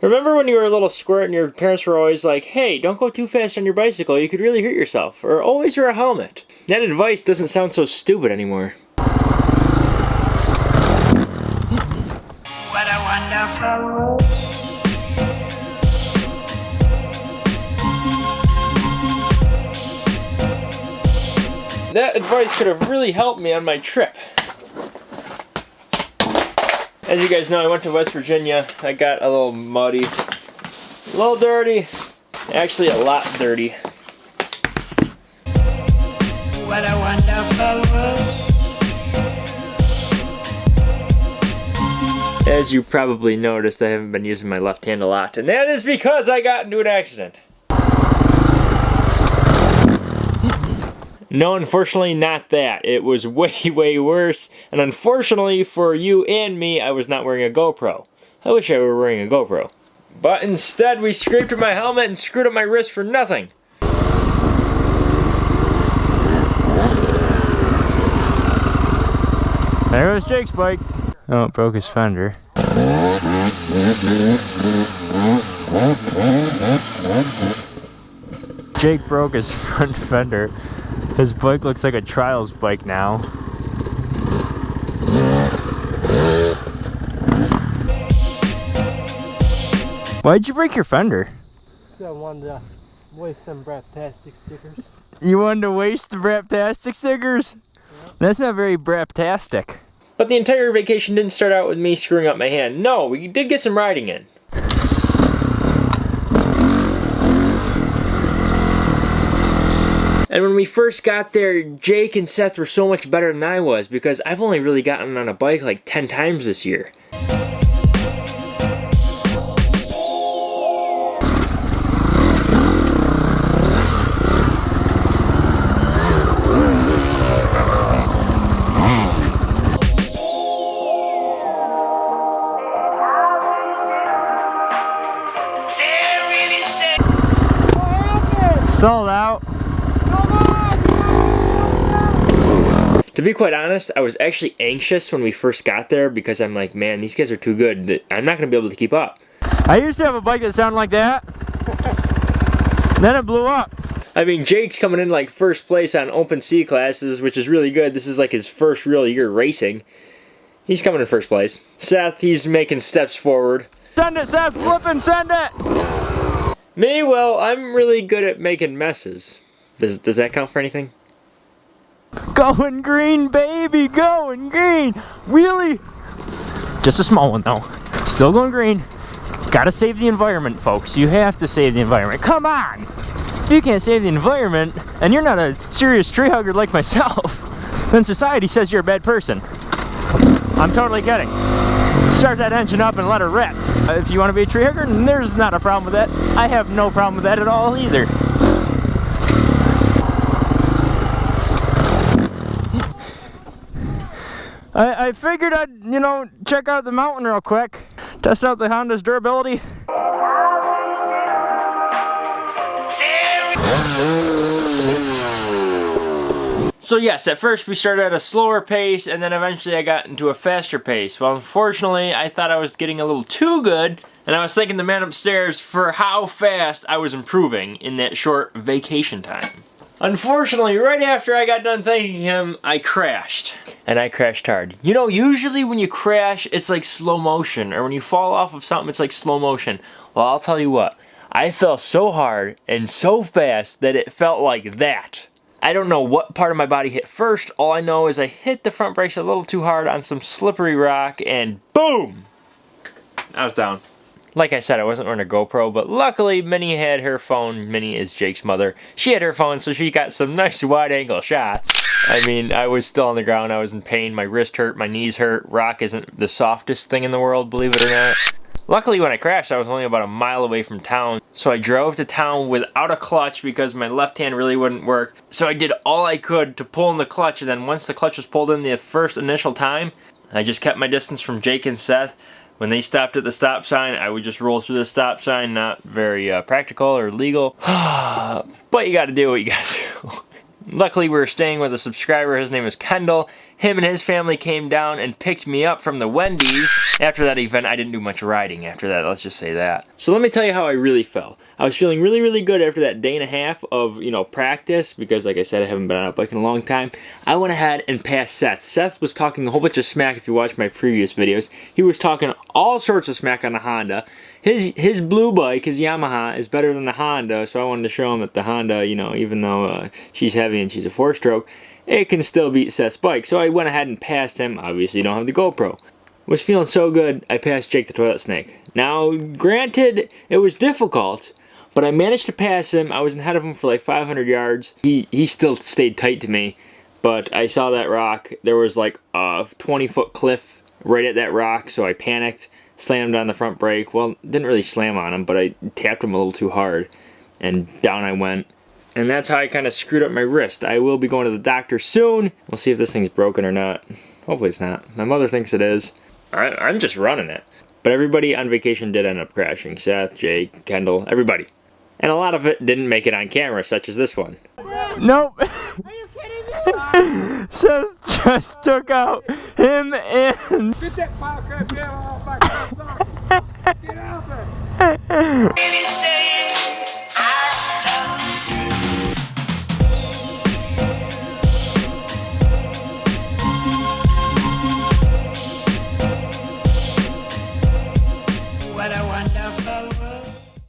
Remember when you were a little squirt and your parents were always like, hey, don't go too fast on your bicycle, you could really hurt yourself, or always wear a helmet. That advice doesn't sound so stupid anymore. What a wonderful. That advice could have really helped me on my trip. As you guys know, I went to West Virginia. I got a little muddy, a little dirty, actually a lot dirty. What a wonderful world. As you probably noticed, I haven't been using my left hand a lot, and that is because I got into an accident. No, unfortunately not that. It was way, way worse, and unfortunately for you and me, I was not wearing a GoPro. I wish I were wearing a GoPro. But instead, we scraped my helmet and screwed up my wrist for nothing. There goes Jake's bike. Oh, it broke his fender. Jake broke his front fender. His bike looks like a trials bike now. Why'd you break your fender? I wanted to waste some Braptastic stickers. You wanted to waste the Braptastic stickers? That's not very Braptastic. But the entire vacation didn't start out with me screwing up my hand. No, we did get some riding in. And when we first got there, Jake and Seth were so much better than I was because I've only really gotten on a bike like 10 times this year. Stalled out. To be quite honest, I was actually anxious when we first got there because I'm like, man, these guys are too good. I'm not going to be able to keep up. I used to have a bike that sounded like that. then it blew up. I mean, Jake's coming in like first place on open C classes, which is really good. This is like his first real year racing. He's coming in first place. Seth, he's making steps forward. Send it, Seth! Flip and send it! Me, well, I'm really good at making messes. Does, does that count for anything? Going green, baby, going green. Really? Just a small one though. Still going green. Gotta save the environment, folks. You have to save the environment. Come on! If you can't save the environment, and you're not a serious tree hugger like myself, then society says you're a bad person. I'm totally kidding. Start that engine up and let her rip. If you want to be a tree hugger, there's not a problem with that. I have no problem with that at all either. I, I figured I'd, you know, check out the mountain real quick. Test out the Honda's durability. So yes, at first we started at a slower pace and then eventually I got into a faster pace. Well, unfortunately, I thought I was getting a little too good and I was thanking the man upstairs for how fast I was improving in that short vacation time. Unfortunately, right after I got done thanking him, I crashed. And I crashed hard. You know, usually when you crash, it's like slow motion. Or when you fall off of something, it's like slow motion. Well, I'll tell you what. I fell so hard and so fast that it felt like that. I don't know what part of my body hit first. All I know is I hit the front brakes a little too hard on some slippery rock and boom! I was down. Like I said, I wasn't wearing a GoPro, but luckily Minnie had her phone. Minnie is Jake's mother. She had her phone, so she got some nice wide angle shots. I mean, I was still on the ground. I was in pain. My wrist hurt. My knees hurt. Rock isn't the softest thing in the world, believe it or not. Luckily, when I crashed, I was only about a mile away from town. So I drove to town without a clutch because my left hand really wouldn't work. So I did all I could to pull in the clutch. And then once the clutch was pulled in the first initial time, I just kept my distance from Jake and Seth. When they stopped at the stop sign, I would just roll through the stop sign. Not very uh, practical or legal. but you gotta do what you gotta do. Luckily, we were staying with a subscriber. His name is Kendall. Him and his family came down and picked me up from the Wendy's. After that event, I didn't do much riding after that, let's just say that. So let me tell you how I really felt. I was feeling really, really good after that day and a half of, you know, practice because, like I said, I haven't been on a bike in a long time. I went ahead and passed Seth. Seth was talking a whole bunch of smack if you watch my previous videos. He was talking all sorts of smack on the Honda. His his blue bike, his Yamaha, is better than the Honda, so I wanted to show him that the Honda, you know, even though uh, she's heavy and she's a four-stroke, it can still beat Seth's bike. So I went ahead and passed him. Obviously, you don't have the GoPro. Was feeling so good, I passed Jake the Toilet Snake. Now, granted, it was difficult, but I managed to pass him. I was ahead of him for like 500 yards. He, he still stayed tight to me, but I saw that rock. There was like a 20-foot cliff right at that rock, so I panicked, slammed on the front brake. Well, didn't really slam on him, but I tapped him a little too hard, and down I went. And that's how I kind of screwed up my wrist. I will be going to the doctor soon. We'll see if this thing's broken or not. Hopefully it's not. My mother thinks it is. I, I'm just running it. But everybody on vacation did end up crashing. Seth, Jake, Kendall, everybody and a lot of it didn't make it on camera, such as this one. Nope. Are you kidding me? Seth just took out him and... Get that fire crap out of my Get out of it!